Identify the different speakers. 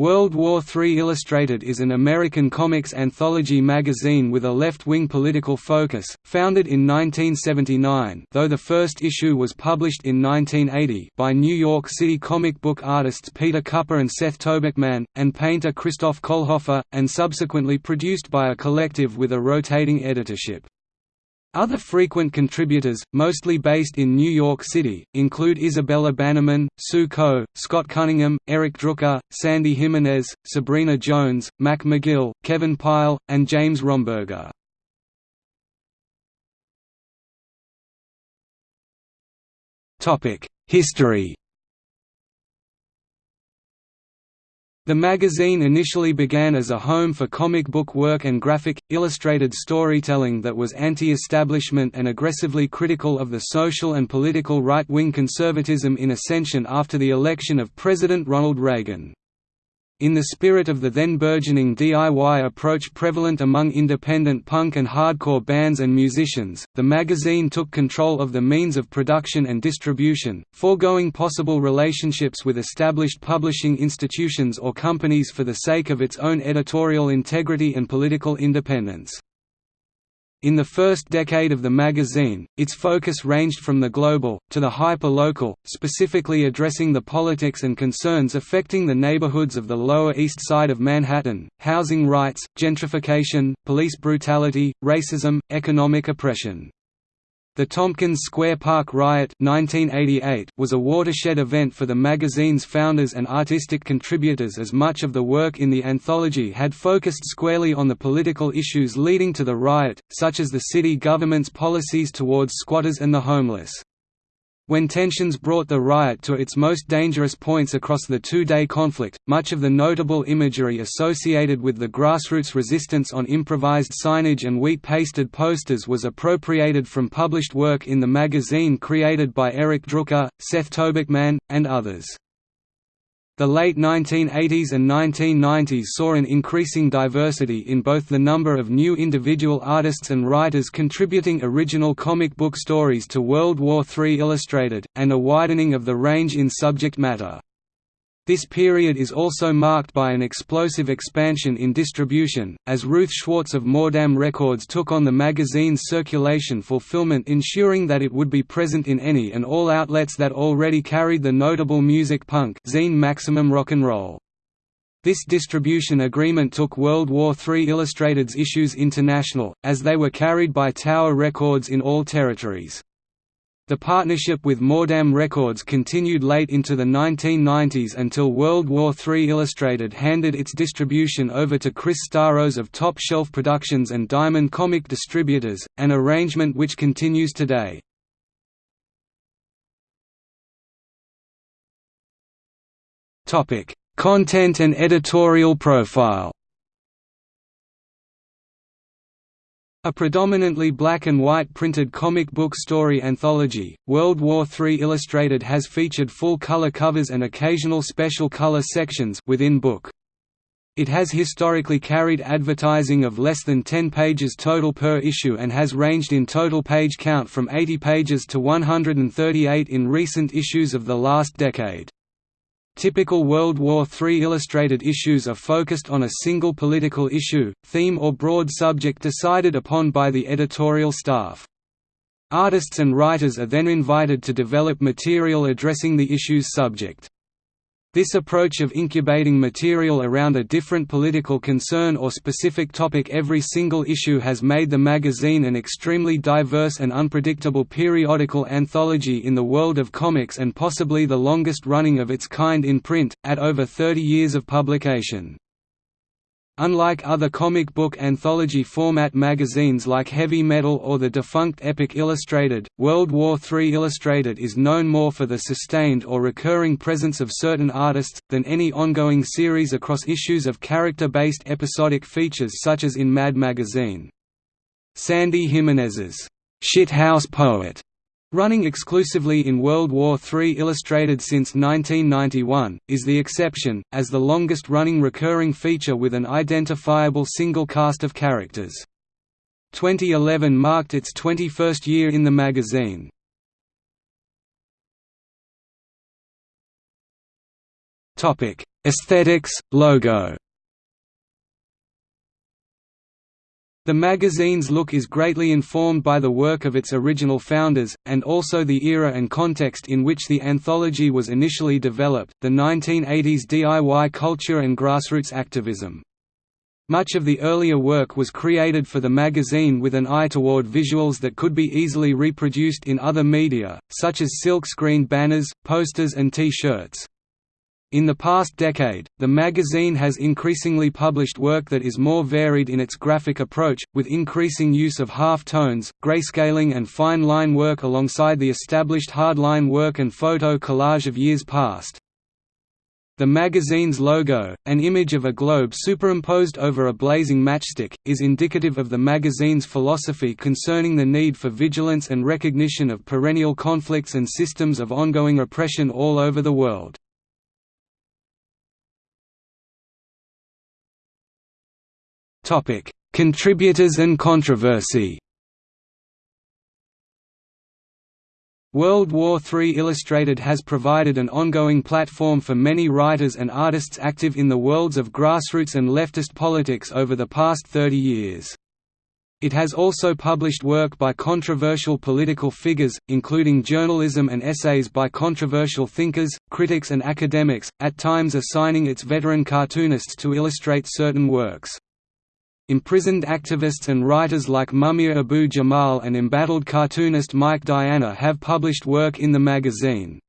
Speaker 1: World War III Illustrated is an American comics anthology magazine with a left-wing political focus, founded in 1979 though the first issue was published in 1980 by New York City comic book artists Peter Kuper and Seth Tobocman, and painter Christof Kohlhofer, and subsequently produced by a collective with a rotating editorship. Other frequent contributors, mostly based in New York City, include Isabella Bannerman, Sue Coe, Scott Cunningham, Eric Drooker, Sandy Jimenez, Sabrina Jones, Mac McGill, Kevin Pyle, and James Romberger. History The magazine initially began as a home for comic book work and graphic, illustrated storytelling that was anti-establishment and aggressively critical of the social and political right-wing conservatism in ascension after the election of President Ronald Reagan. In the spirit of the then burgeoning DIY approach prevalent among independent punk and hardcore bands and musicians, the magazine took control of the means of production and distribution, foregoing possible relationships with established publishing institutions or companies for the sake of its own editorial integrity and political independence. In the first decade of the magazine, its focus ranged from the global, to the hyper-local, specifically addressing the politics and concerns affecting the neighborhoods of the Lower East Side of Manhattan, housing rights, gentrification, police brutality, racism, economic oppression. The Tompkins Square Park Riot 1988 was a watershed event for the magazine's founders and artistic contributors as much of the work in the anthology had focused squarely on the political issues leading to the riot, such as the city government's policies towards squatters and the homeless. When tensions brought the riot to its most dangerous points across the two-day conflict, much of the notable imagery associated with the grassroots resistance on improvised signage and wheat-pasted posters was appropriated from published work in the magazine created by Eric Drooker, Seth Tobocman, and others. The late 1980s and 1990s saw an increasing diversity in both the number of new individual artists and writers contributing original comic book stories to World War III Illustrated, and a widening of the range in subject matter. This period is also marked by an explosive expansion in distribution, as Ruth Schwartz of Mordam Records took on the magazine's circulation fulfillment ensuring that it would be present in any and all outlets that already carried the notable music punk zine Maximum Rock and Roll. This distribution agreement took World War III Illustrated's issues international, as they were carried by Tower Records in all territories. The partnership with Mordam Records continued late into the 1990s until World War III Illustrated handed its distribution over to Chris Staros of Top Shelf Productions and Diamond Comic Distributors, an arrangement which continues today. Content and editorial profile A predominantly black and white printed comic book story anthology, World War III Illustrated has featured full-color covers and occasional special color sections within book. It has historically carried advertising of less than 10 pages total per issue and has ranged in total page count from 80 pages to 138 in recent issues of the last decade. Typical World War III illustrated issues are focused on a single political issue, theme or broad subject decided upon by the editorial staff. Artists and writers are then invited to develop material addressing the issue's subject. This approach of incubating material around a different political concern or specific topic every single issue has made the magazine an extremely diverse and unpredictable periodical anthology in the world of comics and possibly the longest running of its kind in print, at over 30 years of publication. Unlike other comic book anthology format magazines like Heavy Metal or the defunct Epic Illustrated, World War III Illustrated is known more for the sustained or recurring presence of certain artists, than any ongoing series across issues of character-based episodic features such as in Mad Magazine. Sandy Jimenez's Shithouse Poet running exclusively in World War III illustrated since 1991, is the exception, as the longest-running recurring feature with an identifiable single cast of characters. 2011 marked its 21st year in the magazine. Aesthetics, logo The magazine's look is greatly informed by the work of its original founders, and also the era and context in which the anthology was initially developed, the 1980s DIY culture and grassroots activism. Much of the earlier work was created for the magazine with an eye toward visuals that could be easily reproduced in other media, such as silk-screen banners, posters and T-shirts. In the past decade, the magazine has increasingly published work that is more varied in its graphic approach, with increasing use of half-tones, grayscaling and fine-line work alongside the established hard-line work and photo collage of years past. The magazine's logo, an image of a globe superimposed over a blazing matchstick, is indicative of the magazine's philosophy concerning the need for vigilance and recognition of perennial conflicts and systems of ongoing oppression all over the world. Topic: Contributors and controversy. World War III Illustrated has provided an ongoing platform for many writers and artists active in the worlds of grassroots and leftist politics over the past 30 years. It has also published work by controversial political figures, including journalism and essays by controversial thinkers, critics and academics, at times assigning its veteran cartoonists to illustrate certain works. Imprisoned activists and writers like Mumia Abu Jamal and embattled cartoonist Mike Diana have published work in the magazine.